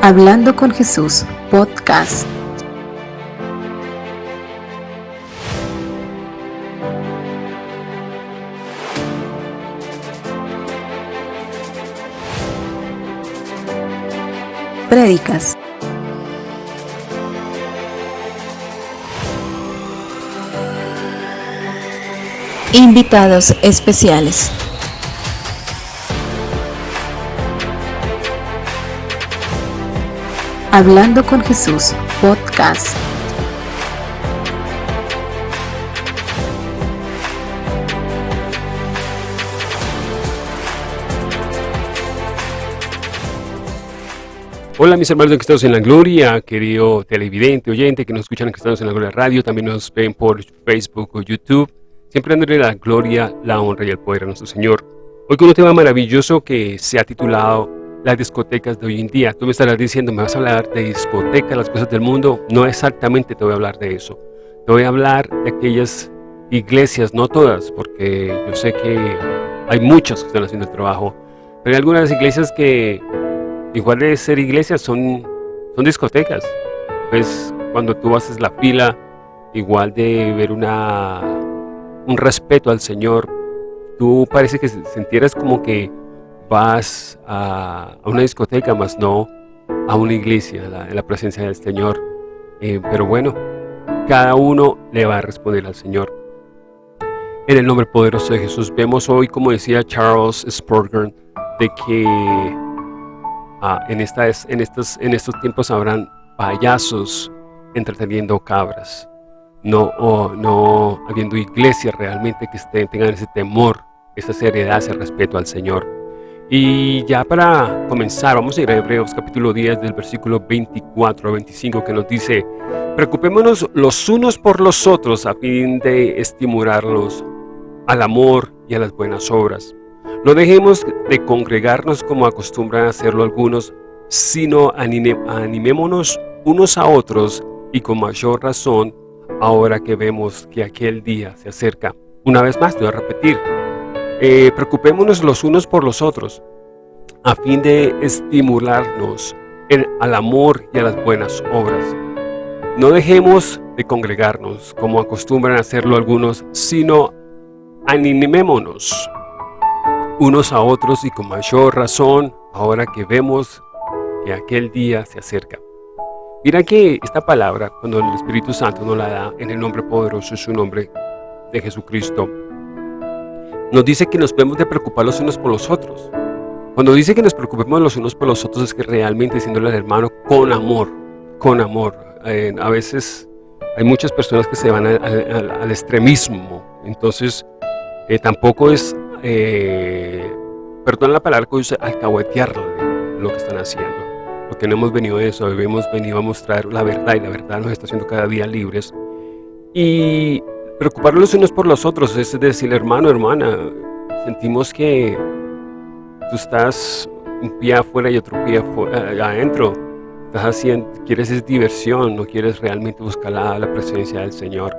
Hablando con Jesús, podcast. Prédicas. Invitados especiales. Hablando con Jesús, podcast. Hola mis hermanos de Cristianos en la Gloria, querido televidente, oyente que nos escuchan en Cristianos en la Gloria Radio, también nos ven por Facebook o YouTube, siempre dándole la gloria, la honra y el poder a nuestro Señor. Hoy con un tema maravilloso que se ha titulado las discotecas de hoy en día. Tú me estarás diciendo, me vas a hablar de discotecas, las cosas del mundo. No exactamente te voy a hablar de eso. Te voy a hablar de aquellas iglesias, no todas, porque yo sé que hay muchas que están haciendo el trabajo, pero hay algunas iglesias que igual de ser iglesias son, son discotecas. Pues cuando tú haces la fila, igual de ver una, un respeto al Señor, tú parece que sintieras como que vas a, una discoteca, más no a una iglesia, en la presencia del Señor. Eh, pero bueno, cada uno le va a responder al Señor. En el nombre poderoso de Jesús, vemos hoy, como decía Charles Spurgeon, de que ah, en, estas, en, estos, en estos tiempos habrán payasos entreteniendo cabras, no, no habiendo iglesias realmente que estén, tengan ese temor, esa seriedad, ese respeto al Señor. Y ya para comenzar, vamos a ir a Hebreos capítulo 10 del versículo 24 a 25 que nos dice Preocupémonos los unos por los otros a fin de estimularlos al amor y a las buenas obras. No dejemos de congregarnos como acostumbran a hacerlo algunos, sino animémonos unos a otros y con mayor razón ahora que vemos que aquel día se acerca. Una vez más, te voy a repetir, eh, preocupémonos los unos por los otros, a fin de estimularnos al amor y a las buenas obras. No dejemos de congregarnos, como acostumbran hacerlo algunos, sino animémonos unos a otros y con mayor razón, ahora que vemos que aquel día se acerca. Mira que esta palabra, cuando el Espíritu Santo nos la da en el nombre poderoso, es su nombre de Jesucristo, nos dice que nos debemos de preocupar los unos por los otros. Cuando dice que nos preocupemos los unos por los otros es que realmente diciéndole al hermano con amor, con amor. Eh, a veces hay muchas personas que se van al, extremismo, entonces eh, tampoco es, eh, perdón la palabra que dice, alcahuetearle lo que están haciendo. Porque no hemos venido de eso, hemos venido a mostrar la verdad y la verdad nos está haciendo cada día libres. Y Preocuparnos los unos por los otros, es decir, hermano, hermana, sentimos que tú estás un pie afuera y otro pie eh, adentro. Estás haciendo, quieres es diversión, no quieres realmente buscar la, presencia del Señor.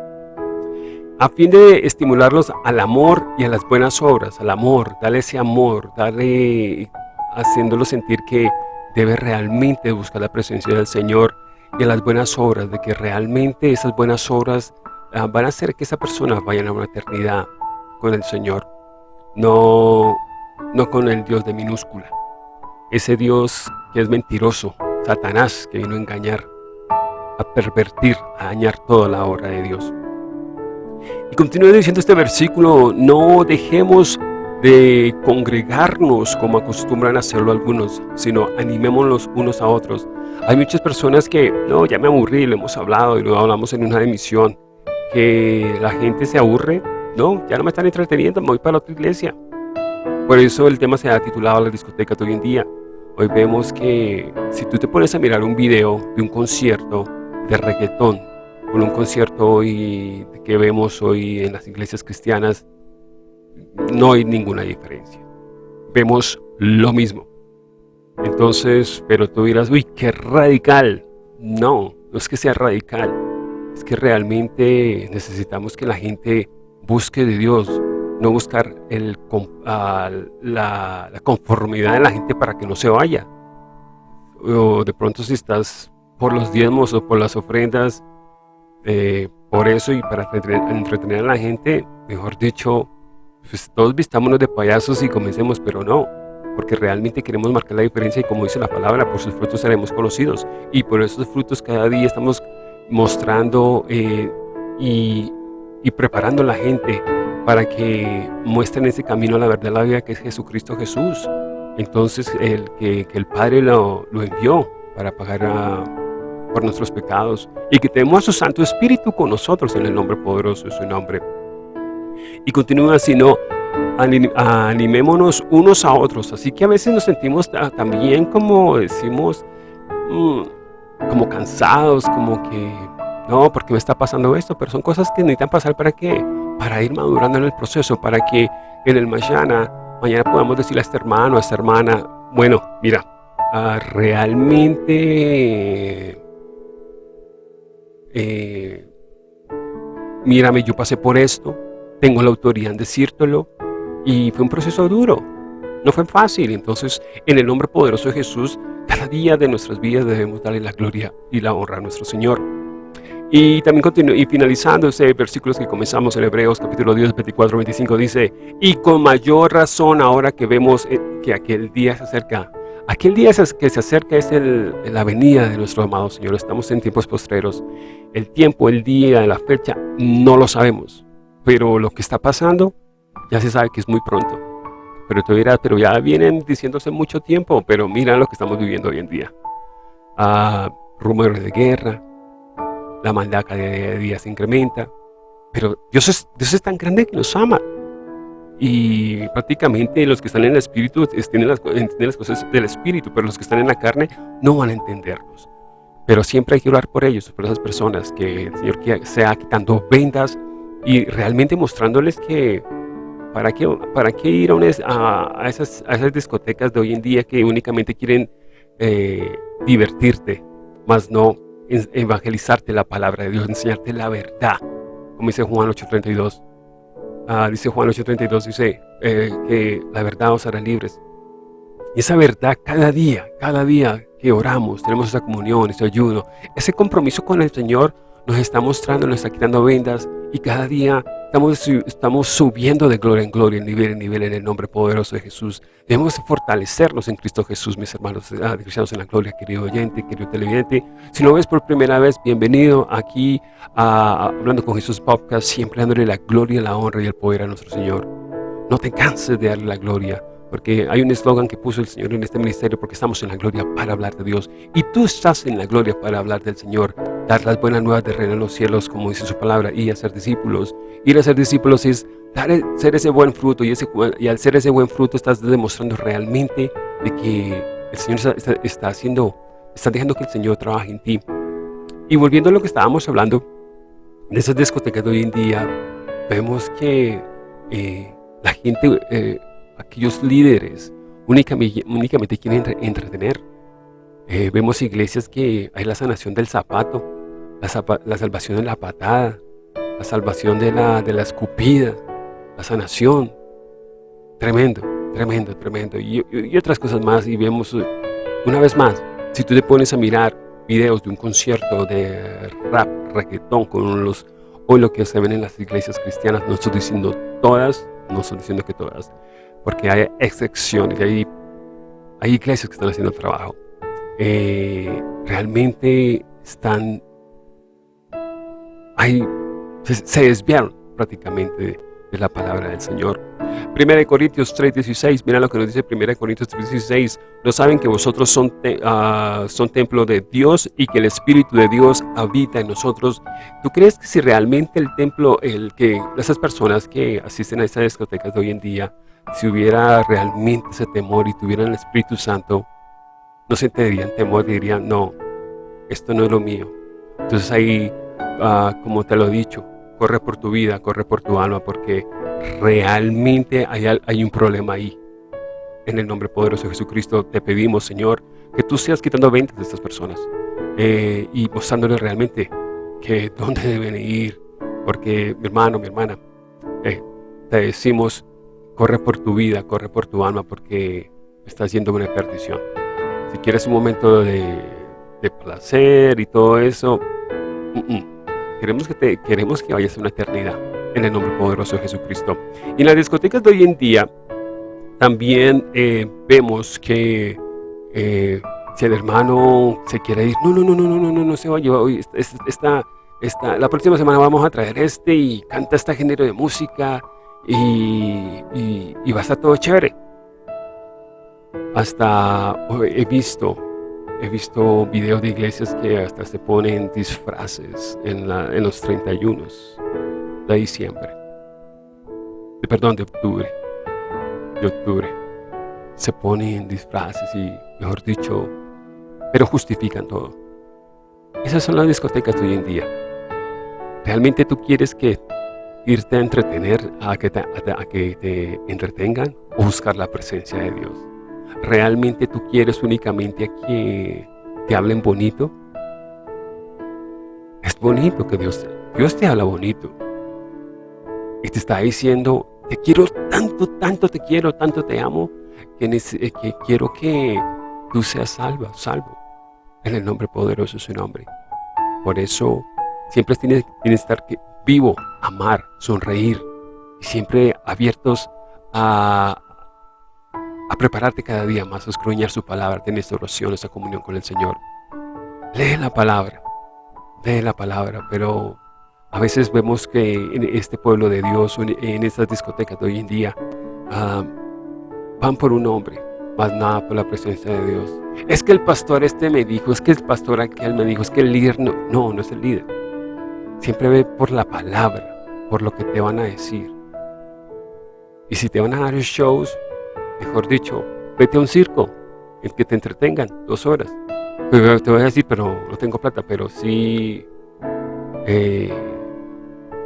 A fin de estimularlos al amor y a las buenas obras, al amor, dale ese amor, dale haciéndolo sentir que debe realmente buscar la presencia del Señor y a las buenas obras, de que realmente esas buenas obras van a hacer que esa persona vaya a una eternidad con el Señor, no, no con el Dios de minúscula. Ese Dios que es mentiroso, Satanás, que vino a engañar, a pervertir, a dañar toda la obra de Dios. Y continúa diciendo este versículo, no dejemos de congregarnos como acostumbran hacerlo algunos, sino animémonos unos a otros. Hay muchas personas que, no, ya me aburrí, lo hemos hablado y lo hablamos en una emisión, que la gente se aburre, no, ya no me están entreteniendo, me voy para otra iglesia. Por eso el tema se ha titulado La discoteca de hoy en día. Hoy vemos que si tú te pones a mirar un video de un concierto de reggaetón, con un concierto hoy que vemos hoy en las iglesias cristianas, no hay ninguna diferencia. Vemos lo mismo. Entonces, pero tú dirás, uy, qué radical. No, no es que sea radical es que realmente necesitamos que la gente busque de Dios, no buscar el, la, conformidad de la gente para que no se vaya. o de pronto si estás por los diezmos o por las ofrendas, eh, por eso y para entretener a la gente, mejor dicho, pues todos vistámonos de payasos y comencemos, pero no, porque realmente queremos marcar la diferencia y como dice la palabra, por sus frutos seremos conocidos. Y por esos frutos cada día estamos mostrando eh, y, preparando a la gente para que muestren ese camino a la verdad, la vida que es Jesucristo Jesús. Entonces, el que, el Padre lo, envió para pagar por nuestros pecados y que tenemos a su Santo Espíritu con nosotros en el nombre poderoso de su nombre. Y continúa así, no, animémonos unos a otros. Así que a veces nos sentimos también como decimos, mm, como cansados, como que, no, porque me está pasando esto, pero son cosas que necesitan pasar para qué? Para ir madurando en el proceso, para que en el mañana, mañana podamos decirle a este hermano, a esta hermana, bueno, mira, ah, realmente, eh, mírame, yo pasé por esto, tengo la autoridad en decírtelo, y fue un proceso duro, no fue fácil. Entonces, en el nombre poderoso de Jesús, cada día de nuestras vidas debemos darle la gloria y la honra a nuestro Señor. Y también y finalizando ese versículo que comenzamos en Hebreos capítulo 10, 24, 25, dice, y con mayor razón ahora que vemos eh, que aquel día se acerca, aquel día que se acerca es el, la venida de nuestro amado Señor, estamos en tiempos postreros, el tiempo, el día, la fecha, no lo sabemos, pero lo que está pasando ya se sabe que es muy pronto. Pero tú pero ya vienen diciéndose mucho tiempo, pero mira lo que estamos viviendo hoy en día. Ah, rumores de guerra, la maldad cada día se incrementa, pero Dios es, Dios es tan grande que nos ama. Y prácticamente los que están en el Espíritu entienden las, entienden las cosas del Espíritu, pero los que están en la carne no van a entenderlos. Pero siempre hay que orar por ellos, por esas personas, que el Señor sea quitando vendas y realmente mostrándoles que ¿Para qué, para qué ir a, esas, esas, discotecas de hoy en día que únicamente quieren eh, divertirte, más no evangelizarte la palabra de Dios, enseñarte la verdad? Como dice Juan 8.32. Ah, dice Juan 8.32, dice eh, que la verdad os hará libres. Y esa verdad cada día, cada día que oramos, tenemos esa comunión, ese ayuno, ese compromiso con el Señor nos está mostrando, nos está quitando vendas y cada día Estamos, estamos subiendo de gloria en gloria, nivel en nivel, en el nombre poderoso de Jesús. Debemos fortalecernos en Cristo Jesús, mis hermanos ah, cristianos en la gloria, querido oyente, querido televidente. Si lo ves por primera vez, bienvenido aquí a Hablando con Jesús Podcast, siempre dándole la gloria, la honra y el poder a nuestro Señor. No te canses de darle la gloria, porque hay un eslogan que puso el Señor en este ministerio, porque estamos en la gloria para hablar de Dios. Y tú estás en la gloria para hablar del Señor, dar las buenas nuevas de reino en los cielos, como dice su palabra, y hacer discípulos. Ir a ser discípulos es dar, ser ese buen fruto, y, ese, y al ser ese buen fruto estás demostrando realmente de que el Señor está, haciendo, está dejando que el Señor trabaje en ti. Y volviendo a lo que estábamos hablando, de esas discotecas de hoy en día, vemos que eh, la gente... Eh, aquellos líderes únicamente, únicamente quieren entretener. Eh, vemos iglesias que hay la sanación del zapato, la, salvación de la patada, la salvación de la, de la escupida, la sanación. Tremendo, tremendo, tremendo. Y, otras cosas más. Y vemos, una vez más, si tú te pones a mirar videos de un concierto de rap, reggaetón, con los, hoy lo que se ven en las iglesias cristianas, no estoy diciendo todas, no estoy diciendo que todas, porque hay excepciones, hay, hay iglesias que están haciendo trabajo. Eh, realmente están, hay, se, desviaron prácticamente de, la palabra del Señor. 1 Corintios 3.16, mira lo que nos dice 1 Corintios 3.16, no saben que vosotros son, ah, son templo de Dios y que el Espíritu de Dios habita en nosotros. ¿Tú crees que si realmente el templo, el que esas personas que asisten a estas discotecas de hoy en día, si hubiera realmente ese temor y tuvieran el Espíritu Santo, no se sentirían temor, dirían, no, esto no es lo mío. Entonces ahí, ah, como te lo he dicho, corre por tu vida, corre por tu alma, porque realmente hay, un problema ahí. En el nombre poderoso de Jesucristo te pedimos, Señor, que tú seas quitando ventas de estas personas eh, y mostrándoles realmente que dónde deben ir. Porque mi hermano, mi hermana, eh, te decimos corre por tu vida, corre por tu alma, porque estás yendo una perdición. Si quieres un momento de, placer y todo eso, queremos, que te, queremos que vayas a una eternidad en el nombre poderoso de Jesucristo. Y en las discotecas de hoy en día también eh, vemos que eh, si el hermano se quiere ir, no, no, no, no, no, no, no, no se vaya, hoy esta, esta, la próxima semana vamos a traer este y canta este género de música y, y, va a estar todo chévere. Hasta he visto, he visto videos de iglesias que hasta se ponen disfraces en, la, en los 31 de diciembre, de, perdón, de octubre, de octubre. Se ponen disfraces y, mejor dicho, pero justifican todo. Esas son las discotecas de hoy en día. ¿Realmente tú quieres que irte a entretener, a que te, a que te entretengan o buscar la presencia de Dios? ¿Realmente tú quieres únicamente a que te hablen bonito? Es bonito que Dios, Dios te habla bonito. Y te está diciendo, te quiero tanto, tanto te quiero, tanto te amo, que, eh, quiero que tú seas salva, salvo. En el nombre poderoso de su nombre. Por eso siempre tienes, que estar vivo, amar, sonreír. Y siempre abiertos a, a prepararte cada día más, a escruñar su palabra, tener esta oración, esta comunión con el Señor. Lee la palabra, lee la palabra, pero a veces vemos que en este pueblo de Dios, en estas discotecas de hoy en día, ah, van por un hombre, más nada por la presencia de Dios. Es que el pastor este me dijo, es que el pastor aquel me dijo, es que el líder no, no, no es el líder. Siempre ve por la palabra, por lo que te van a decir. Y si te van a dar shows, mejor dicho, vete a un circo, el que te entretengan dos horas. Te voy a decir, pero no tengo plata, pero sí, eh,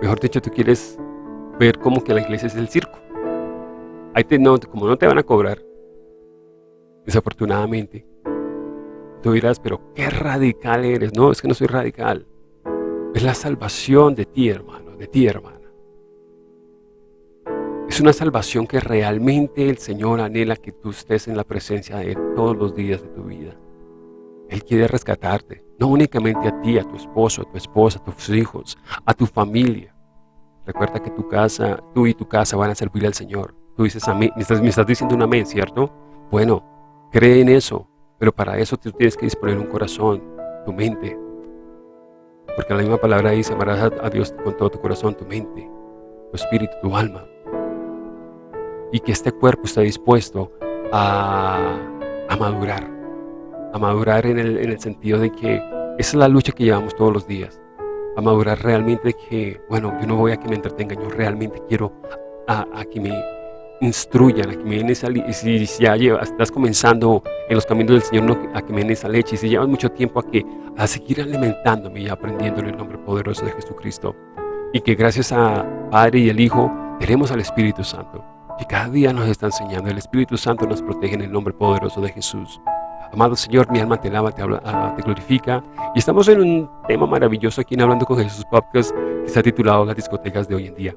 mejor dicho, tú quieres ver cómo que la iglesia es el circo. Ahí te, no, como no te van a cobrar, desafortunadamente. Tú dirás, pero qué radical eres. No, es que no soy radical. Es la salvación de ti, hermano, de ti, hermana. Es una salvación que realmente el Señor anhela que tú estés en la presencia de Él todos los días de tu vida. Él quiere rescatarte, no únicamente a ti, a tu esposo, a tu esposa, a tus hijos, a tu familia. Recuerda que tu casa, tú y tu casa van a servir al Señor. Tú dices amén, me estás, me estás diciendo un amén, ¿cierto? Bueno, Cree en eso, pero para eso tú tienes que disponer un corazón, tu mente. Porque la misma palabra dice, amarás a Dios con todo tu corazón, tu mente, tu espíritu, tu alma. Y que este cuerpo esté dispuesto a, madurar. A madurar en el, sentido de que esa es la lucha que llevamos todos los días. A madurar realmente que, bueno, yo no voy a que me entretengan, yo realmente quiero a, a que me instruyan, a que me den esa si ya estás comenzando en los caminos del Señor, a que me den esa leche, y si llevas mucho tiempo a, que, a seguir alimentándome y aprendiendo en el nombre poderoso de Jesucristo, y que gracias a Padre y el Hijo tenemos al Espíritu Santo, que cada día nos está enseñando, el Espíritu Santo nos protege en el nombre poderoso de Jesús. Amado Señor, mi alma te alaba, te, ah, glorifica. Y estamos en un tema maravilloso aquí en Hablando con Jesús Podcast que está titulado Las discotecas de hoy en día.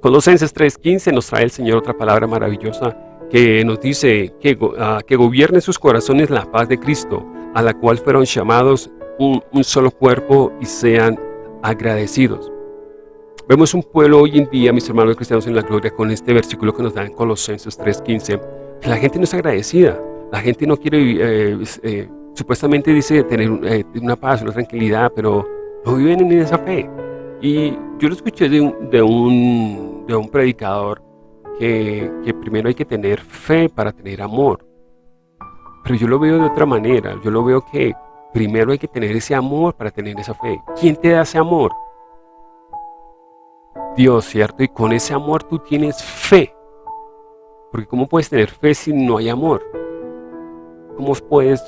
Colosenses 3.15 nos trae el Señor otra palabra maravillosa que nos dice que, uh, que gobierne sus corazones la paz de Cristo, a la cual fueron llamados un, solo cuerpo y sean agradecidos. Vemos un pueblo hoy en día, mis hermanos cristianos en la gloria, con este versículo que nos da en Colosenses 3.15, que la gente no es agradecida, la gente no quiere, eh, eh, supuestamente dice tener eh, una paz, una tranquilidad, pero no viven en esa fe. Y yo lo escuché de un, de un, de un predicador que, que, primero hay que tener fe para tener amor. Pero yo lo veo de otra manera. Yo lo veo que primero hay que tener ese amor para tener esa fe. ¿Quién te da ese amor? Dios, ¿cierto? Y con ese amor tú tienes fe. Porque ¿cómo puedes tener fe si no hay amor? ¿Cómo puedes...?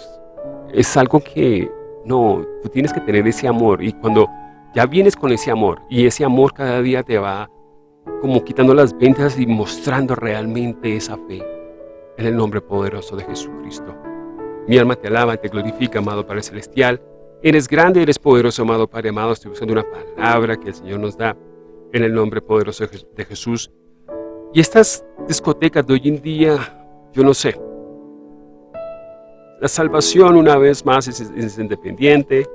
Es algo que... No, tú tienes que tener ese amor. Y cuando ya vienes con ese amor y ese amor cada día te va como quitando las ventas y mostrando realmente esa fe en el nombre poderoso de Jesucristo. Mi alma te alaba, te glorifica, amado Padre Celestial. Eres grande, eres poderoso, amado Padre amado. Estoy buscando una palabra que el Señor nos da en el nombre poderoso de Jesús. Y estas discotecas de hoy en día, yo no sé. la salvación una vez más es, independiente,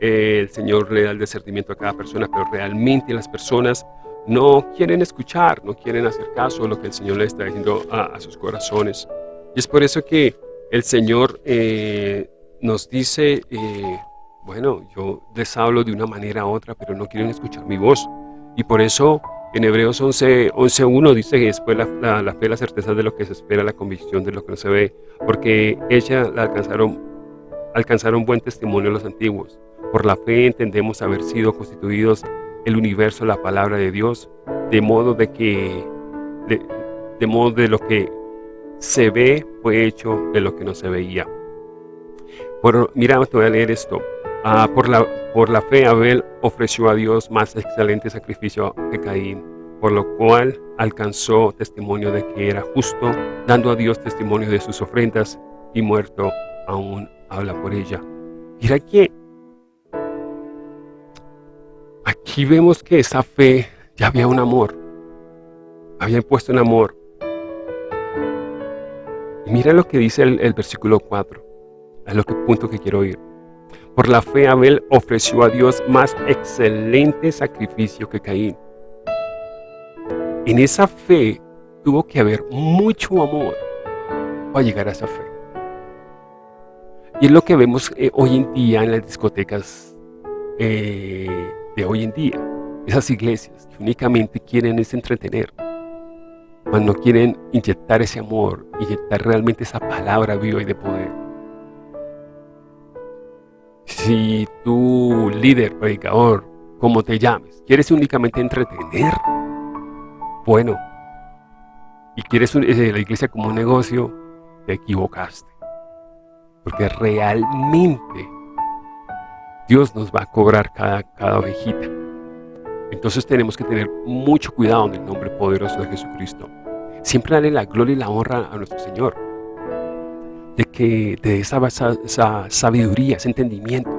el Señor le da el discernimiento a cada persona, pero realmente las personas no quieren escuchar, no quieren hacer caso a lo que el Señor le está diciendo a, sus corazones. Y es por eso que el Señor eh, nos dice, eh, bueno, yo les hablo de una manera u otra, pero no quieren escuchar mi voz. Y por eso en Hebreos 11.1 11, dice que después la, la, fe, la certeza de lo que se espera, la convicción de lo que no se ve, porque ella la alcanzaron, alcanzaron buen testimonio los antiguos. Por la fe entendemos haber sido constituidos el universo, la palabra de Dios, de modo de que, de, modo de lo que se ve fue hecho de lo que no se veía. Por, mira, te voy a leer esto. Ah, por, la, por la fe Abel ofreció a Dios más excelente sacrificio que Caín, por lo cual alcanzó testimonio de que era justo, dando a Dios testimonio de sus ofrendas, y muerto aún habla por ella. Mira que Aquí vemos que esa fe ya había un amor. Había puesto un amor. Y mira lo que dice el, versículo 4. A lo que punto que quiero ir. Por la fe Abel ofreció a Dios más excelente sacrificio que Caín. En esa fe tuvo que haber mucho amor para llegar a esa fe. Y es lo que vemos eh, hoy en día en las discotecas eh, de hoy en día. Esas iglesias que únicamente quieren es entretener, cuando no quieren inyectar ese amor, inyectar realmente esa palabra viva y de poder. Si tu líder, predicador, como te llames, quieres únicamente entretener, bueno, y quieres eh, la iglesia como un negocio, te equivocaste. Porque realmente Dios nos va a cobrar cada, cada ovejita. Entonces tenemos que tener mucho cuidado en el nombre poderoso de Jesucristo. Siempre darle la gloria y la honra a nuestro Señor. De que de esa, esa sabiduría, ese entendimiento.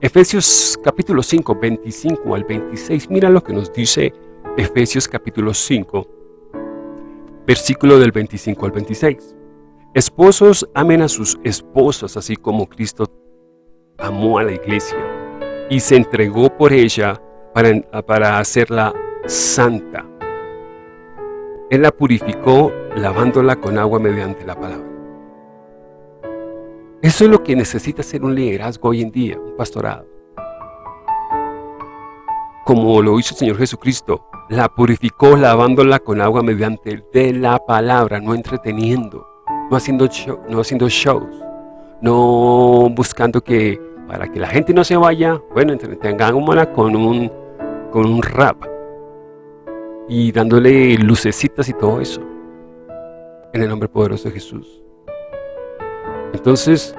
Efesios capítulo 5, 25 al 26. Mira lo que nos dice Efesios capítulo 5, versículo del 25 al 26. Esposos amen a sus esposas así como Cristo amó a la iglesia y se entregó por ella para, para hacerla santa. Él la purificó lavándola con agua mediante la palabra. Eso es lo que necesita ser un liderazgo hoy en día, un pastorado. Como lo hizo el Señor Jesucristo, la purificó lavándola con agua mediante de la palabra, no entreteniendo, no haciendo, no haciendo shows, no buscando que para que la gente no se vaya, bueno, entretengámosla con un, con un rap y dándole lucecitas y todo eso en el nombre poderoso de Jesús. Entonces,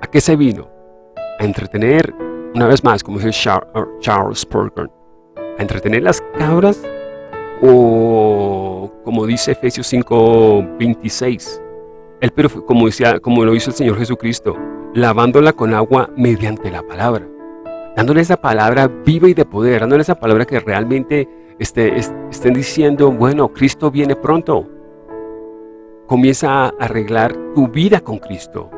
¿a qué se vino? A entretener, una vez más, como dice Charles Spurgeon, a entretener las cabras o como dice Efesios 5, 26, él, pero como, decía, como lo hizo el Señor Jesucristo, lavándola con agua mediante la palabra, dándole esa palabra viva y de poder, dándole esa palabra que realmente esté, estén diciendo, bueno, Cristo viene pronto. Comienza a arreglar tu vida con Cristo.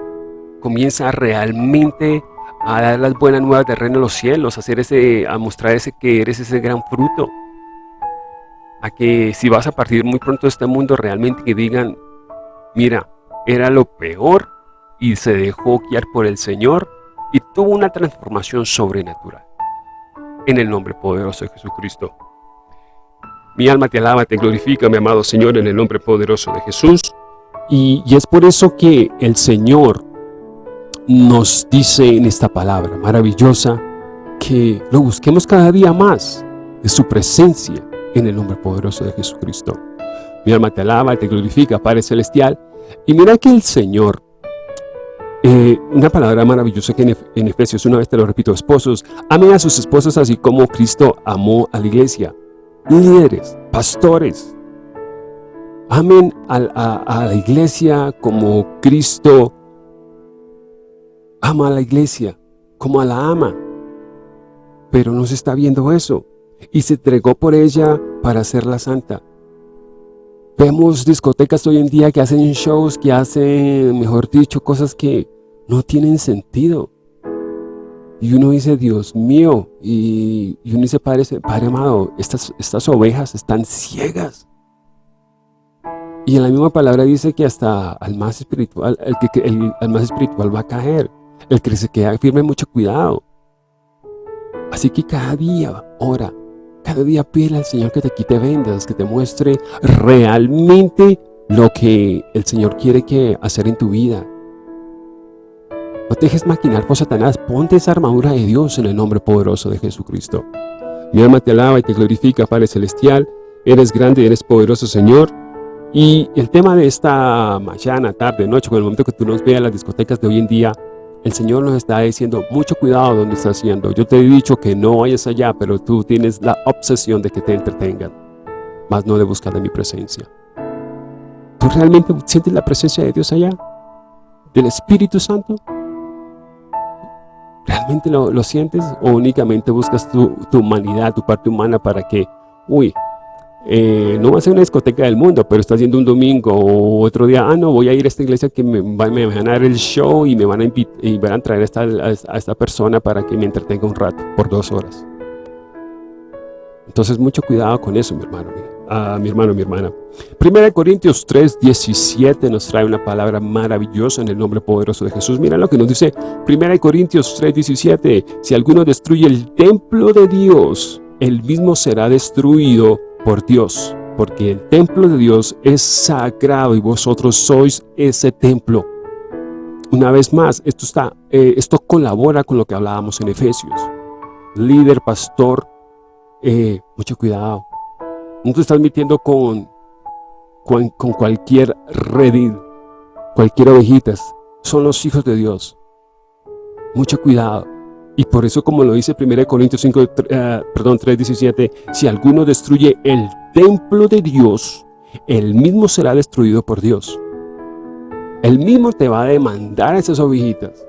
Comienza realmente a dar las buenas nuevas de reino de los cielos, a, hacer ese, a mostrar ese que eres ese gran fruto. A que si vas a partir muy pronto de este mundo, realmente que digan, mira, era lo peor y se dejó guiar por el Señor y tuvo una transformación sobrenatural. En el nombre poderoso de Jesucristo. Mi alma te alaba, te glorifica, mi amado Señor, en el nombre poderoso de Jesús. Y, es por eso que el Señor nos dice en esta palabra maravillosa que lo busquemos cada día más de su presencia en el nombre poderoso de Jesucristo. Mi alma te alaba, te glorifica, Padre Celestial. Y mira que el Señor eh, una palabra maravillosa que en, Efesios, una vez te lo repito, esposos, amen a sus esposas así como Cristo amó a la iglesia. Líderes, pastores, amen a, la iglesia como Cristo ama a la iglesia, como a la ama. Pero no se está viendo eso. Y se entregó por ella para hacerla santa. Vemos discotecas hoy en día que hacen shows, que hacen, mejor dicho, cosas que no tienen sentido. Y uno dice, Dios mío, y, uno dice, Padre, Padre amado, estas, estas ovejas están ciegas. Y en la misma palabra dice que hasta al más espiritual, el que el, más espiritual va a caer. El que se queda firme, mucho cuidado. Así que cada día ora, cada día pide al Señor que te quite vendas, que te muestre realmente lo que el Señor quiere que hacer en tu vida. No te dejes maquinar por Satanás, ponte esa armadura de Dios en el nombre poderoso de Jesucristo. Mi alma te alaba y te glorifica, Padre Celestial. Eres grande, eres poderoso, Señor. Y el tema de esta mañana, tarde, noche, con el momento que tú nos veas las discotecas de hoy en día, el Señor nos está diciendo, mucho cuidado donde estás haciendo. Yo te he dicho que no vayas allá, pero tú tienes la obsesión de que te entretengan, más no de buscar de mi presencia. ¿Tú realmente sientes la presencia de Dios allá? ¿Del Espíritu Santo? ¿Realmente lo, lo sientes? ¿O únicamente buscas tu, tu humanidad, tu parte humana para que, uy, eh, no va a ser una discoteca del mundo, pero está haciendo un domingo o otro día, ah, no, voy a ir a esta iglesia que me, van a dar el show y me van a, y van a traer a esta, a esta persona para que me entretenga un rato, por dos horas. Entonces, mucho cuidado con eso, mi hermano, a mi hermano, mi hermana. Primera de Corintios 3, 17 nos trae una palabra maravillosa en el nombre poderoso de Jesús. Mira lo que nos dice Primera de Corintios 3, 17. Si alguno destruye el templo de Dios, el mismo será destruido por Dios, porque el templo de Dios es sagrado y vosotros sois ese templo. Una vez más, esto, está, eh, esto colabora con lo que hablábamos en Efesios. Líder, pastor, eh, mucho cuidado. No te estás metiendo con, con, cualquier redil, cualquier ovejitas. Son los hijos de Dios. Mucho cuidado. Y por eso, como lo dice 1 Corintios 5, uh, perdón, 3.17, si alguno destruye el templo de Dios, el mismo será destruido por Dios. El mismo te va a demandar esas ovejitas.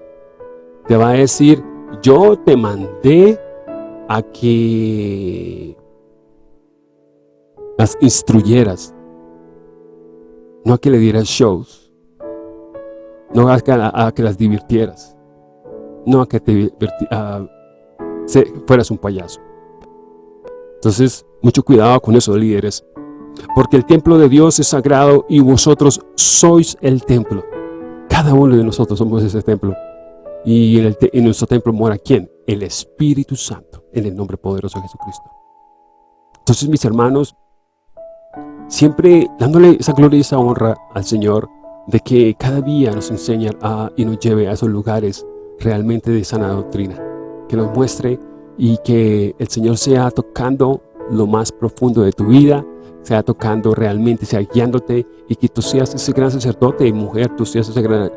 Te va a decir, yo te mandé a que las instruyeras, no a que le dieras shows, no a que las divirtieras no a que te fueras un payaso. Entonces, mucho cuidado con eso, líderes. Porque el templo de Dios es sagrado y vosotros sois el templo. Cada uno de nosotros somos ese templo. Y en, en nuestro templo mora ¿quién? El Espíritu Santo, en el nombre poderoso de Jesucristo. Entonces, mis hermanos, siempre dándole esa gloria y esa honra al Señor, de que cada día nos enseña a, y nos lleve a esos lugares realmente de sana doctrina, que nos muestre y que el Señor sea tocando lo más profundo de tu vida, sea tocando realmente, sea guiándote y que tú seas ese gran sacerdote y mujer, tú seas esa gran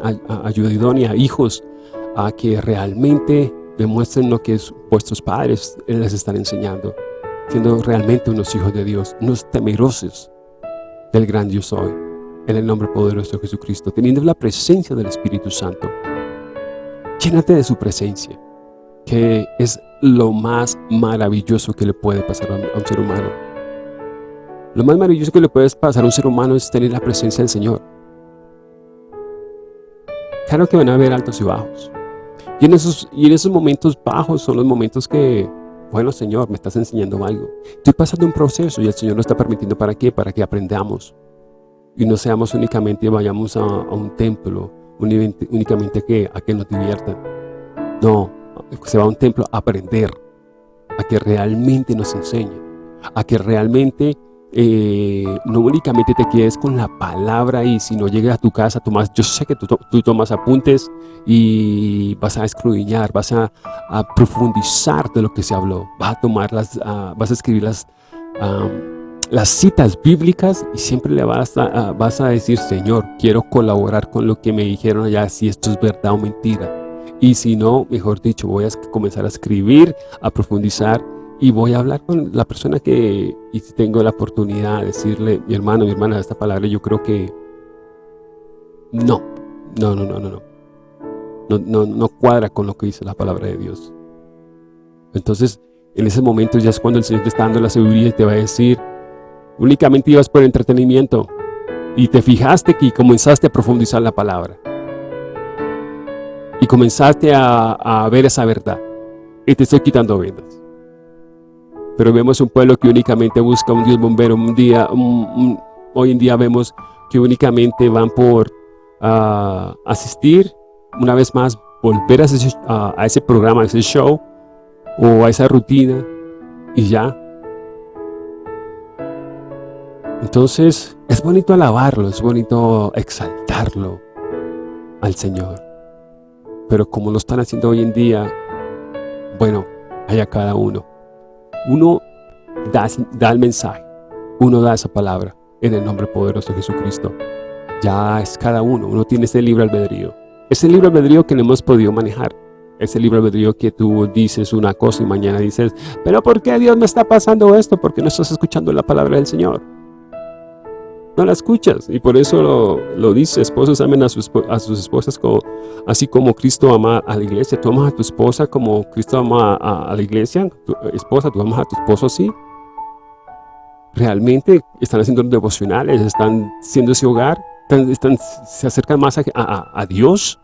ayuda idónea, hijos, a que realmente demuestren lo que vuestros padres les están enseñando, siendo realmente unos hijos de Dios, unos temerosos del gran Dios hoy, en el nombre poderoso de Jesucristo, teniendo la presencia del Espíritu Santo. Llénate de su presencia, que es lo más maravilloso que le puede pasar a un ser humano. Lo más maravilloso que le puede pasar a un ser humano es tener la presencia del Señor. Claro que van a haber altos y bajos. Y en, esos, y en esos momentos bajos son los momentos que, bueno Señor, me estás enseñando algo. Estoy pasando un proceso y el Señor lo está permitiendo ¿para qué? Para que aprendamos. Y no seamos únicamente, vayamos a un templo únicamente que, a que nos diviertan. No, se va a un templo a aprender, a que realmente nos enseñe, a que realmente eh, no únicamente te quedes con la palabra y si no llegas a tu casa, tomas, yo sé que tú, tomas apuntes y vas a escudriñar, vas a, profundizar de lo que se habló, vas a tomar las, vas a escribir las, las citas bíblicas y siempre le vas a, vas a decir, Señor, quiero colaborar con lo que me dijeron allá, si esto es verdad o mentira. Y si no, mejor dicho, voy a comenzar a escribir, a profundizar y voy a hablar con la persona que, y si tengo la oportunidad de decirle, mi hermano, mi hermana, esta palabra yo creo que no, no, no, no, no, no. No, no, no cuadra con lo que dice la palabra de Dios. Entonces, en ese momento ya es cuando el Señor te está dando la seguridad y te va a decir, Únicamente ibas por entretenimiento. y te fijaste que comenzaste a profundizar la palabra. Y comenzaste a, ver esa verdad. Y te estoy quitando vendas. Pero vemos un pueblo que únicamente busca un Dios bombero. Un día, hoy en día vemos que únicamente van por ah, asistir, una vez más, volver a ese, a ese programa, a ese show, o a esa rutina, y ya. Entonces, es bonito alabarlo, es bonito exaltarlo al Señor. Pero como lo están haciendo hoy en día, bueno, a cada uno. Uno da, el mensaje, uno da esa palabra en el nombre poderoso de Jesucristo. Ya es cada uno, uno tiene ese libre albedrío. Ese libre albedrío que no hemos podido manejar. Ese libre albedrío que tú dices una cosa y mañana dices, pero ¿por qué Dios me está pasando esto? Porque no estás escuchando la palabra del Señor no la escuchas. Y por eso lo, dice, esposos amen a, sus, a sus esposas como, así como Cristo ama a la iglesia. Tú amas a tu esposa como Cristo ama a, la iglesia. Tu esposa, tú amas a tu esposo así. Realmente están haciendo devocionales, están siendo ese hogar, están, se acercan más a, a, Dios.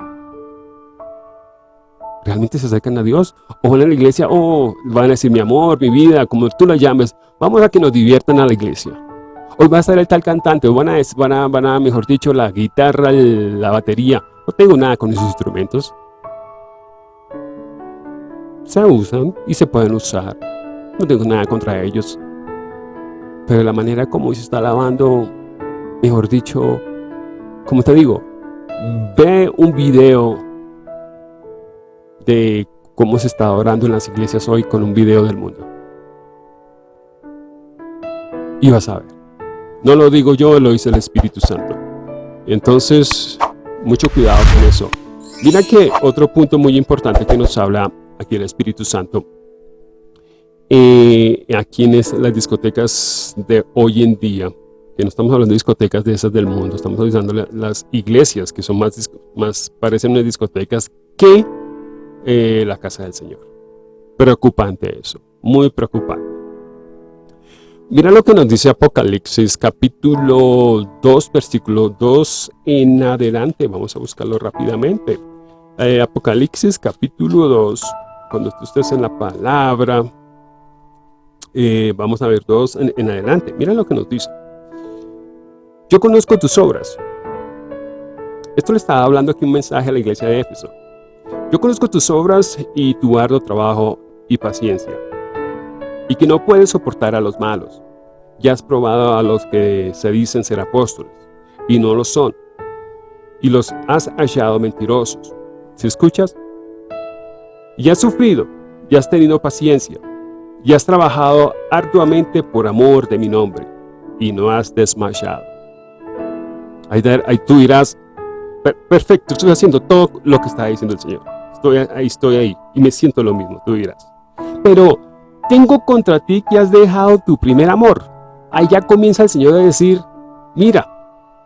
Realmente se acercan a Dios. O van a la iglesia, o van a decir mi amor, mi vida, como tú la llames. Vamos a que nos diviertan a la iglesia hoy va a estar el tal cantante, o van a, van a, van a mejor dicho, la guitarra, la batería. No tengo nada con esos instrumentos. Se usan y se pueden usar. No tengo nada contra ellos. Pero la manera como se está lavando, mejor dicho, como te digo, ve un video de cómo se está orando en las iglesias hoy con un video del mundo. Y vas a ver. No lo digo yo, lo dice el Espíritu Santo. Entonces, mucho cuidado con eso. Mira que otro punto muy importante que nos habla aquí el Espíritu Santo, eh, aquí en las discotecas de hoy en día, que no estamos hablando de discotecas de esas del mundo, estamos hablando de las iglesias que son más, más parecen unas discotecas que eh, la casa del Señor. Preocupante eso, muy preocupante. Mira lo que nos dice Apocalipsis capítulo 2, versículo 2 en adelante. Vamos a buscarlo rápidamente. Eh, Apocalipsis capítulo 2, cuando tú estés en la palabra, eh, vamos a ver dos en, en adelante. Mira lo que nos dice. Yo conozco tus obras. Esto le estaba hablando aquí un mensaje a la iglesia de Éfeso. Yo conozco tus obras y tu arduo trabajo y paciencia y que no puedes soportar a los malos. Ya has probado a los que se dicen ser apóstoles, y no lo son, y los has hallado mentirosos. ¿Si escuchas? Y has sufrido, y has tenido paciencia, y has trabajado arduamente por amor de mi nombre, y no has desmayado. Ahí, tú dirás, perfecto, estoy haciendo todo lo que está diciendo el Señor. Estoy ahí, estoy ahí, y me siento lo mismo, tú dirás. Pero tengo contra ti que has dejado tu primer amor. Ahí ya comienza el Señor a decir, mira,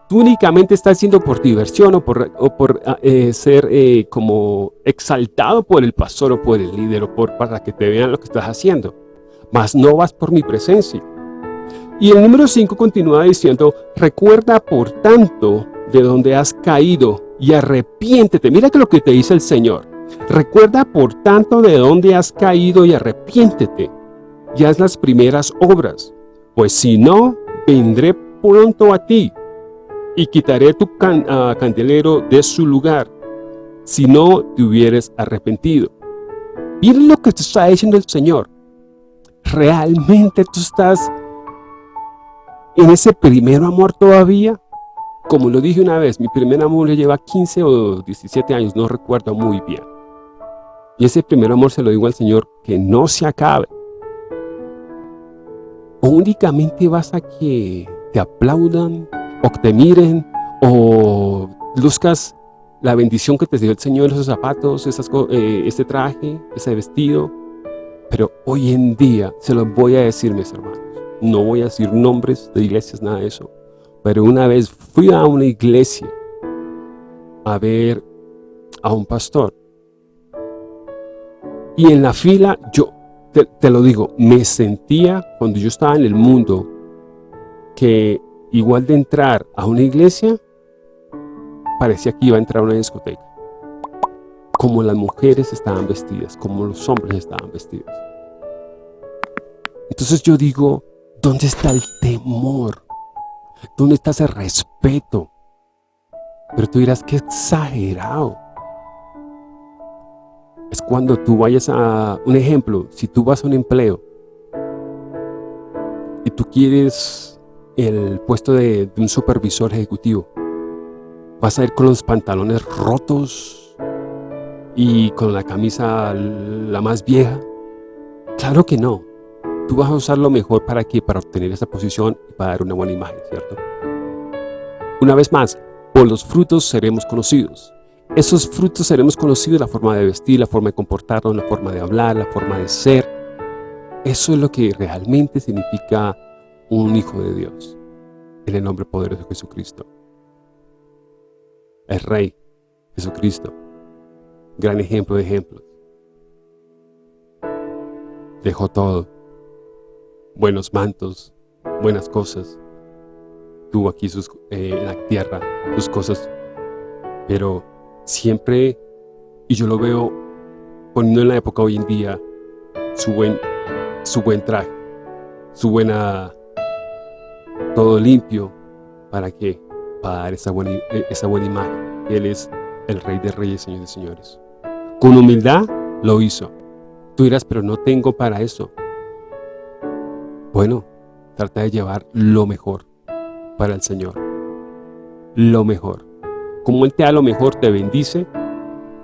tú únicamente estás haciendo por diversión o por, por ah, eh, ser eh, como exaltado por el pastor o por el líder o por, para que te vean lo que estás haciendo. Mas no vas por mi presencia. Y el número 5 continúa diciendo, recuerda por tanto de donde has caído y arrepiéntete. Mira que lo que te dice el Señor. Recuerda por tanto de dónde has caído y arrepiéntete, y haz las primeras obras, pues si no, vendré pronto a ti, y quitaré tu ah, candelero de su lugar, si no te hubieres arrepentido. Miren lo que te está diciendo el Señor. ¿Realmente tú estás en ese primer amor todavía? Como lo dije una vez, mi primer amor le lleva 15 o 17 años, no recuerdo muy bien. Y ese primer amor se lo digo al Señor, que no se acabe. O únicamente vas a que te aplaudan, o que te miren, o buscas la bendición que te dio el Señor, esos zapatos, esas, eh, este traje, ese vestido. Pero hoy en día, se los voy a decir, mis hermanos, no voy a decir nombres de iglesias, nada de eso. Pero una vez fui a una iglesia a ver a un pastor y en la fila, yo te, lo digo, me sentía cuando yo estaba en el mundo que igual de entrar a una iglesia, parecía que iba a entrar a una discoteca. Como las mujeres estaban vestidas, como los hombres estaban vestidos. Entonces yo digo, ¿dónde está el temor? ¿Dónde está ese respeto? Pero tú dirás, qué exagerado. Es cuando tú vayas a, un ejemplo, si tú vas a un empleo y tú quieres el puesto de, un supervisor ejecutivo, vas a ir con los pantalones rotos y con la camisa la más vieja. Claro que no. Tú vas a usar lo mejor para que para obtener esa posición y para dar una buena imagen, ¿cierto? Una vez más, por los frutos seremos conocidos. Esos frutos seremos conocidos, la forma de vestir, la forma de comportarnos, la forma de hablar, la forma de ser. Eso es lo que realmente significa un hijo de Dios, en el nombre poderoso de Jesucristo. El Rey, Jesucristo, gran ejemplo de ejemplos. Dejó todo, buenos mantos, buenas cosas. Tuvo aquí sus, eh, en la tierra sus cosas, pero siempre, y yo lo veo poniendo en la época hoy en día, su buen, su buen traje, su buena, todo limpio, ¿para qué? Para dar esa buena, eh, esa buena imagen. Él es el Rey de Reyes, Señor de Señores. Con humildad lo hizo. Tú dirás, pero no tengo para eso. Bueno, trata de llevar lo mejor para el Señor. Lo mejor. Como Él te da lo mejor, te bendice,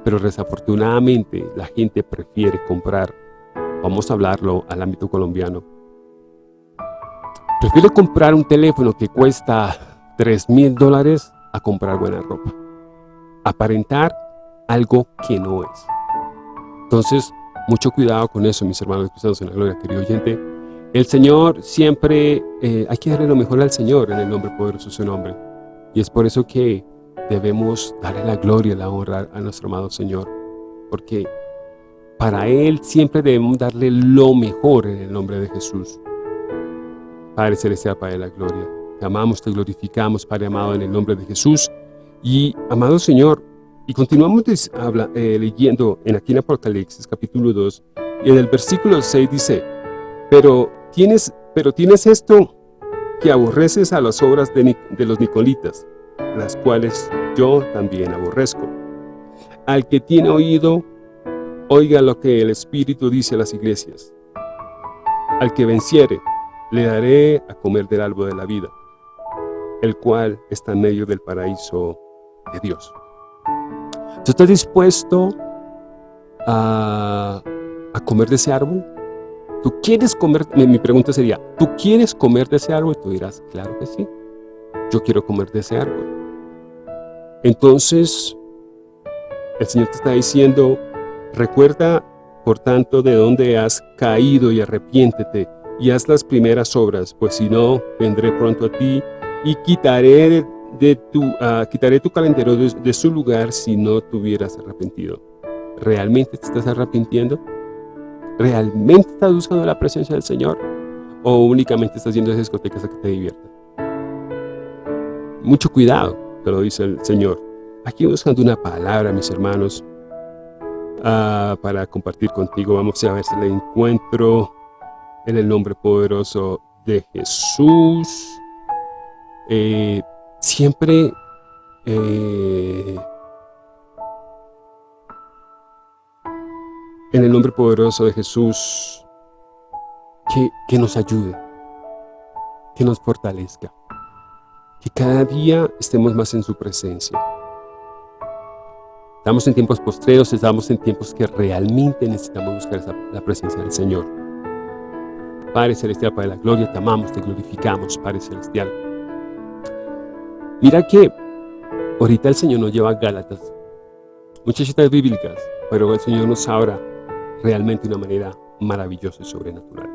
pero desafortunadamente la gente prefiere comprar, vamos a hablarlo al ámbito colombiano, prefiere comprar un teléfono que cuesta 3 mil dólares a comprar buena ropa. Aparentar algo que no es. Entonces, mucho cuidado con eso, mis hermanos cristianos en la gloria, querido oyente. El Señor siempre, eh, hay que darle lo mejor al Señor en el nombre poderoso de su nombre. Y es por eso que debemos darle la gloria, la honra a nuestro amado Señor. Porque para Él siempre debemos darle lo mejor en el nombre de Jesús. Padre Celestial, Padre de la gloria. Te amamos, te glorificamos, Padre amado, en el nombre de Jesús. Y, amado Señor, y continuamos eh, leyendo en aquí en Apocalipsis, capítulo 2, y en el versículo 6 dice, pero Tienes, pero tienes esto, que aborreces a las obras de, de los Nicolitas, las cuales yo también aborrezco. Al que tiene oído, oiga lo que el Espíritu dice a las iglesias. Al que venciere, le daré a comer del árbol de la vida, el cual está en medio del paraíso de Dios. ¿Tú estás dispuesto a, a comer de ese árbol? ¿Tú quieres comer? Mi pregunta sería, ¿tú quieres comer de ese árbol? Tú dirás, claro que sí. Yo quiero comer de ese árbol. Entonces, el Señor te está diciendo, recuerda, por tanto, de dónde has caído y arrepiéntete y haz las primeras obras, pues si no, vendré pronto a ti y quitaré de, tu, uh, quitaré tu calendario de, su lugar si no te hubieras arrepentido. ¿Realmente te estás arrepintiendo? ¿Realmente estás buscando la presencia del Señor? ¿O únicamente estás yendo a esas discotecas a que te diviertan? Mucho cuidado, te lo dice el Señor. Aquí buscando una palabra, mis hermanos, uh, para compartir contigo. Vamos a ver si la encuentro en el nombre poderoso de Jesús. Eh, siempre eh, en el nombre poderoso de Jesús, que, que nos ayude, que nos fortalezca, que cada día estemos más en su presencia. Estamos en tiempos postreros, estamos en tiempos que realmente necesitamos buscar la presencia del Señor. Padre Celestial, Padre de la Gloria, te amamos, te glorificamos, Padre Celestial. Mira que ahorita el Señor nos lleva a Gálatas, muchas citas bíblicas, pero el Señor nos habla realmente de una manera maravillosa y sobrenatural.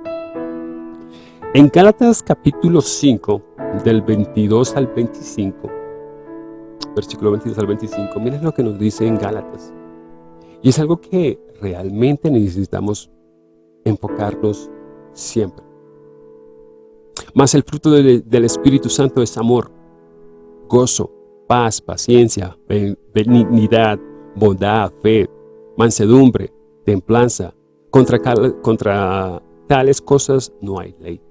En Gálatas capítulo 5, del 22 al 25, versículo 22 al 25, miren lo que nos dice en Gálatas. Y es algo que realmente necesitamos enfocarnos siempre. Mas el fruto del, Espíritu Santo es amor, gozo, paz, paciencia, benignidad, bondad, fe, mansedumbre, templanza. Contra tales cosas no hay ley.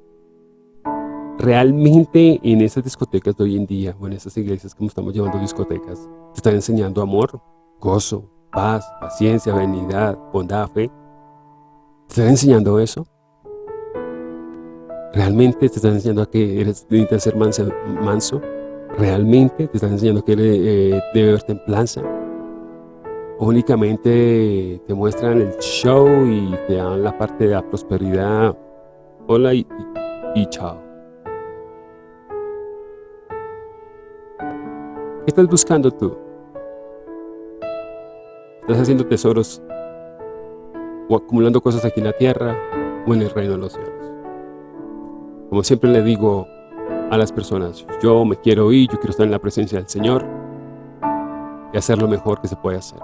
Realmente en esas discotecas de hoy en día, o en esas iglesias como estamos llevando discotecas, te están enseñando amor, gozo, paz, paciencia, benignidad, bondad, fe. ¿Te están enseñando eso? ¿Realmente te están enseñando a que eres, necesitas ser manso? ¿Realmente te están enseñando que eres, eh, debe haber templanza? únicamente te muestran el show y te dan la parte de la prosperidad. Hola y chao. ¿Qué estás buscando tú? ¿Estás haciendo tesoros o acumulando cosas aquí en la tierra o en el reino de los cielos? Como siempre le digo a las personas, yo me quiero ir, yo quiero estar en la presencia del Señor y hacer lo mejor que se puede hacer.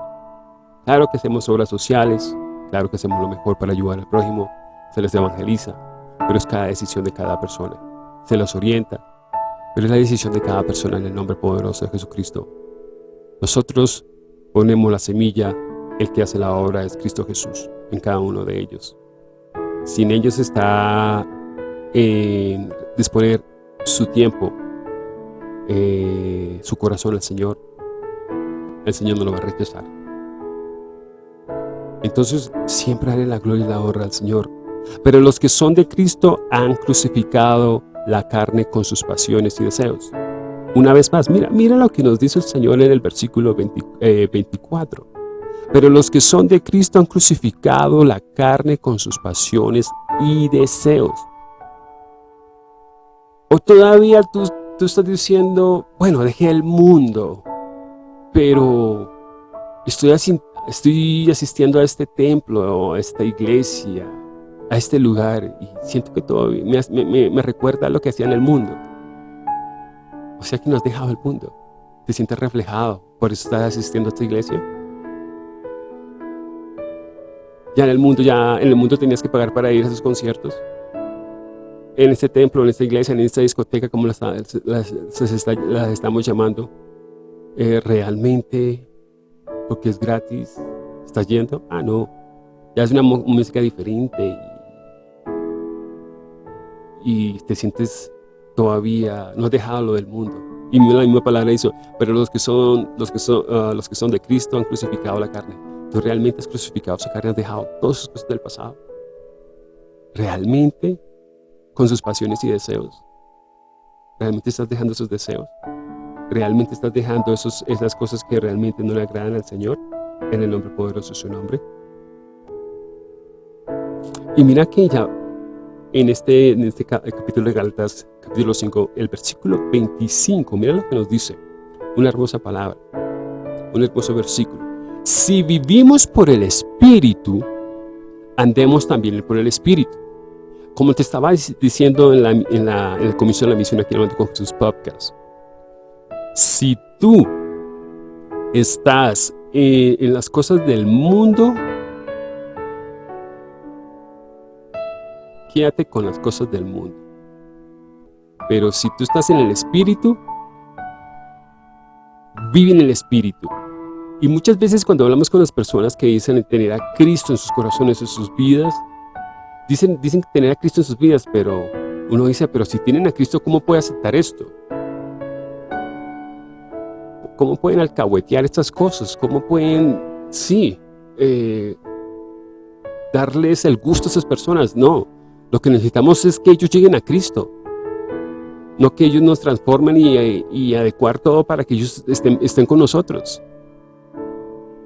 Claro que hacemos obras sociales, claro que hacemos lo mejor para ayudar al prójimo, se les evangeliza, pero es cada decisión de cada persona. Se los orienta, pero es la decisión de cada persona en el nombre poderoso de Jesucristo. Nosotros ponemos la semilla, el que hace la obra es Cristo Jesús en cada uno de ellos. Sin ellos está en disponer su tiempo, eh, su corazón al Señor, el Señor no lo va a rechazar. Entonces siempre haré la gloria y la honra al Señor. Pero los que son de Cristo han crucificado la carne con sus pasiones y deseos. Una vez más, mira, mira lo que nos dice el Señor en el versículo 24. Eh, Pero los que son de Cristo han crucificado la carne con sus pasiones y deseos. O todavía tú, tú estás diciendo, bueno, dejé el mundo, pero estoy asistiendo a este templo, a esta iglesia, a este lugar y siento que todo me, recuerda a lo que hacía en el mundo. O sea que no has dejado el mundo. Te sientes reflejado, por eso estás asistiendo a esta iglesia. Ya en el mundo, ya en el mundo tenías que pagar para ir a esos conciertos. En este templo, en esta iglesia, en esta discoteca, como las, estamos llamando, eh, realmente porque es gratis, ¿estás yendo? Ah, no, ya es una música diferente y, te sientes todavía, no has dejado lo del mundo. Y la misma palabra hizo, pero los que son, los que son, ah, los que son de Cristo han crucificado la carne. Tú realmente has crucificado su carne, has dejado todas sus cosas del pasado. Realmente, con sus pasiones y deseos. Realmente estás dejando esos deseos. ¿Realmente estás dejando esos, esas cosas que realmente no le agradan al Señor? En el nombre poderoso de su nombre. Y mira que ya en este, en este capítulo de Gálatas, capítulo 5, el versículo 25, mira lo que nos dice. Una hermosa palabra, un hermoso versículo. Si vivimos por el Espíritu, andemos también por el Espíritu. Como te estaba diciendo en, la, en, la, en el comienzo de la misión aquí en el con Jesús Podcast, si tú estás eh, en las cosas del mundo, quédate con las cosas del mundo. Pero si tú estás en el Espíritu, vive en el Espíritu. Y muchas veces cuando hablamos con las personas que dicen tener a Cristo en sus corazones, en sus vidas, dicen, dicen tener a Cristo en sus vidas, pero uno dice, pero si tienen a Cristo, ¿cómo puede aceptar esto? ¿Cómo pueden alcahuetear estas cosas? ¿Cómo pueden, sí, eh, darles el gusto a esas personas? No, lo que necesitamos es que ellos lleguen a Cristo. No que ellos nos transformen y, adecuar todo para que ellos estén, con nosotros.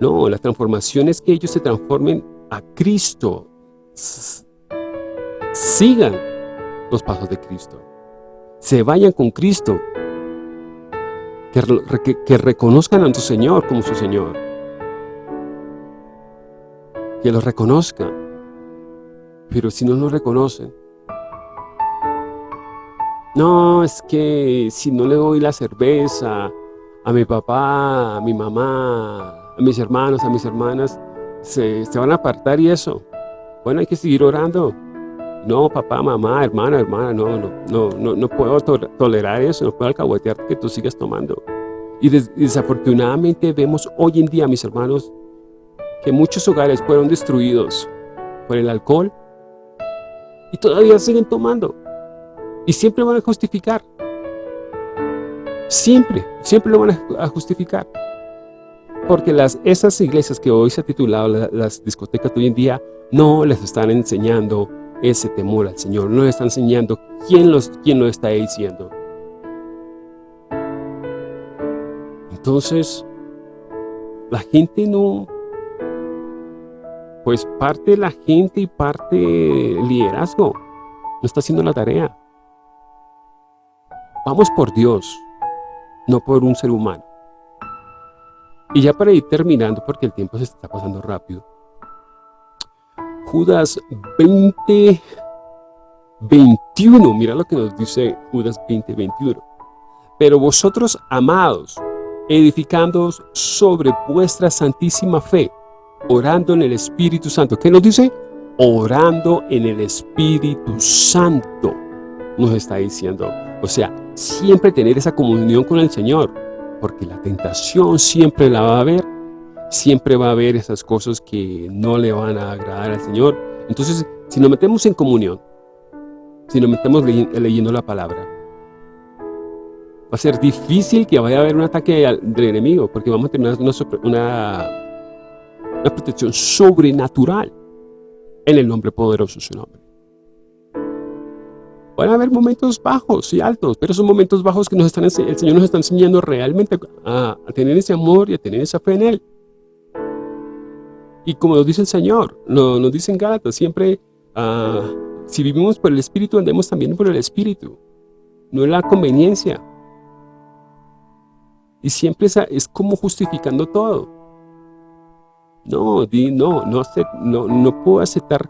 No, la transformación es que ellos se transformen a Cristo. Sigan los pasos de Cristo. Se vayan con Cristo que, reconozcan a tu Señor como su Señor. Que lo reconozcan. Pero si no lo reconocen, no, es que si no le doy la cerveza a mi papá, a mi mamá, a mis hermanos, a mis hermanas, se, se van a apartar y eso. Bueno, hay que seguir orando. No, papá, mamá, hermana, hermana, no, no, no, no, no puedo tolerar eso, no puedo alcahuetear que tú sigas tomando. Y desafortunadamente vemos hoy en día, mis hermanos, que muchos hogares fueron destruidos por el alcohol y todavía siguen tomando. Y siempre van a justificar. Siempre, siempre lo van a justificar. Porque las, esas iglesias que hoy se ha titulado las discotecas de hoy en día no les están enseñando ese temor al Señor, no les están enseñando quién, los, quién lo está diciendo. Entonces, la gente no, pues parte de la gente y parte liderazgo no está haciendo la tarea. Vamos por Dios, no por un ser humano. Y ya para ir terminando, porque el tiempo se está pasando rápido. Judas 20, 21, mira lo que nos dice Judas 20, 21. Pero vosotros, amados, edificándoos sobre vuestra santísima fe, orando en el Espíritu Santo. ¿Qué nos dice? Orando en el Espíritu Santo, nos está diciendo. O sea, siempre tener esa comunión con el Señor, porque la tentación siempre la va a haber, siempre va a haber esas cosas que no le van a agradar al Señor. Entonces, si nos metemos en comunión, si nos metemos leyendo la palabra, va a ser difícil que vaya a haber un ataque del enemigo, porque vamos a tener una, una, una protección sobrenatural en el nombre poderoso de su nombre. Van a haber momentos bajos y altos, pero son momentos bajos que nos están, el Señor nos está enseñando realmente a, tener ese amor y a tener esa fe en Él. Y como nos dice el Señor, nos dice en Gálatas, siempre, uh, si vivimos por el Espíritu, andemos también por el Espíritu. No es la conveniencia, y siempre es, como justificando todo. No, di, no, no, no, no puedo aceptar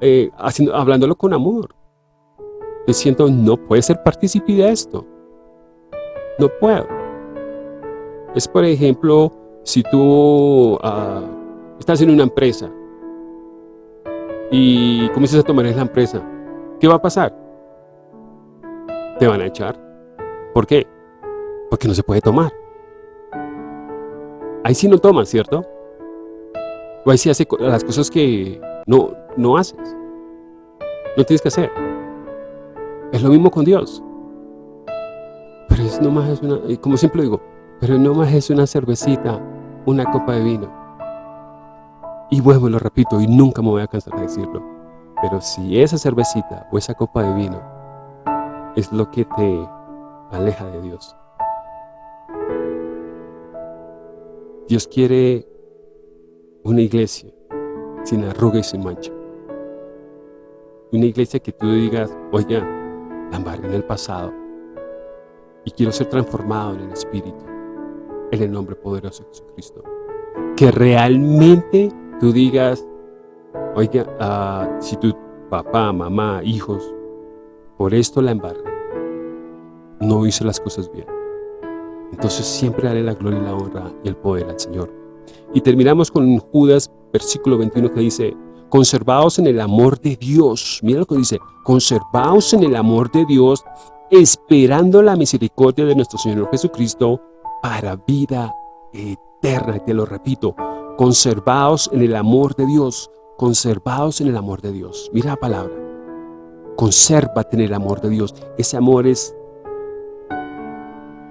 eh, hablándolo con amor. Yo siento, no puede ser partícipe de esto. No puedo. Es por ejemplo, si tú ah, estás en una empresa y comienzas a tomar en la empresa, ¿qué va a pasar? Te van a echar. ¿Por qué? Porque no se puede tomar. Ahí sí no tomas, ¿cierto? O ahí sí hace las cosas que no, no haces. No tienes que hacer. Es lo mismo con Dios. Pero es nomás es una, como siempre digo, pero nomás es una cervecita, una copa de vino. Y vuelvo y lo repito, y nunca me voy a cansar de decirlo. Pero si esa cervecita o esa copa de vino es lo que te aleja de Dios, Dios quiere una iglesia sin arruga y sin mancha. Una iglesia que tú digas, oiga, la embargué en el pasado y quiero ser transformado en el Espíritu, en el nombre poderoso de Jesucristo. Que realmente tú digas, oiga, uh, si tu papá, mamá, hijos, por esto la embargué, no hice las cosas bien entonces siempre daré la gloria y la honra y el poder al Señor. Y terminamos con Judas, versículo 21, que dice, conservaos en el amor de Dios. Mira lo que dice, conservaos en el amor de Dios, esperando la misericordia de nuestro Señor Jesucristo para vida eterna. Y te lo repito, conservaos en el amor de Dios, conservaos en el amor de Dios. Mira la palabra, consérvate en el amor de Dios. Ese amor es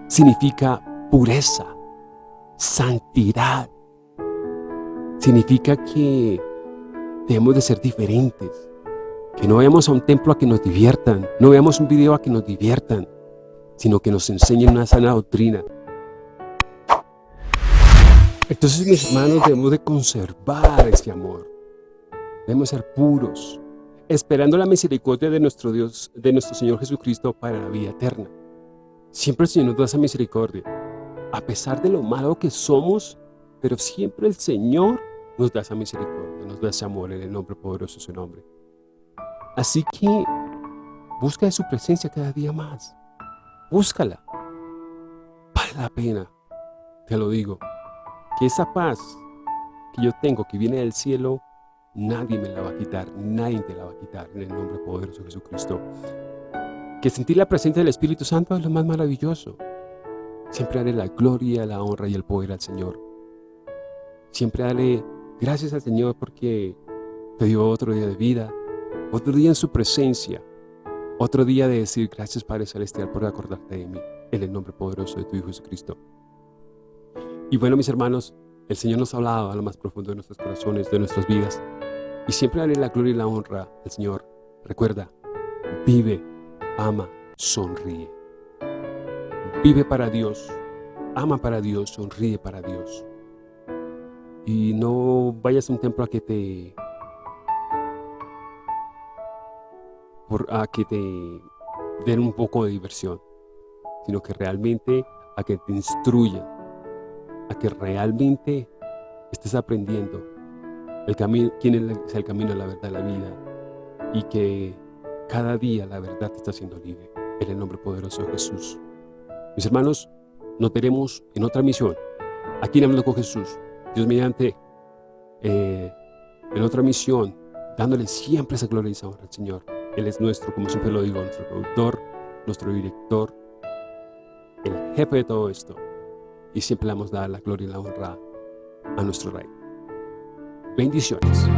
significa pureza, santidad. Significa que debemos de ser diferentes. Que no vayamos a un templo a que nos diviertan, no veamos un video a que nos diviertan, sino que nos enseñen una sana doctrina. Entonces, mis hermanos, debemos de conservar ese amor. Debemos ser puros, esperando la misericordia de nuestro Dios, de nuestro Señor Jesucristo para la vida eterna. Siempre el Señor nos da esa misericordia. A pesar de lo malo que somos, pero siempre el Señor nos da esa misericordia, nos da ese amor en el nombre poderoso de su nombre. Así que busca de su presencia cada día más. Búscala. Vale la pena, te lo digo, que esa paz que yo tengo, que viene del cielo, nadie me la va a quitar, nadie te la va a quitar en el nombre poderoso de Jesucristo. Que sentir la presencia del Espíritu Santo es lo más maravilloso. Siempre darle la gloria, la honra y el poder al Señor. Siempre darle gracias al Señor porque te dio otro día de vida, otro día en su presencia, otro día de decir gracias Padre Celestial por acordarte de mí, en el nombre poderoso de tu Hijo Jesucristo. Y bueno, mis hermanos, el Señor nos ha hablado a lo más profundo de nuestros corazones, de nuestras vidas. Y siempre darle la gloria y la honra al Señor. Recuerda, vive, ama, sonríe. Vive para Dios, ama para Dios, sonríe para Dios. Y no vayas a un templo a que te... a que te den un poco de diversión, sino que realmente a que te instruyan, a que realmente estés aprendiendo el camino, quién es el camino, la verdad, la vida y que cada día la verdad te está haciendo libre en el nombre poderoso de Jesús. Mis hermanos, nos veremos en otra misión, aquí en Hablando con Jesús, Dios mediante, eh, en otra misión, dándole siempre esa gloria y esa honra al Señor. Él es nuestro, como siempre lo digo, nuestro productor, nuestro director, el jefe de todo esto y siempre le vamos a la gloria y la honra a nuestro Rey. Bendiciones.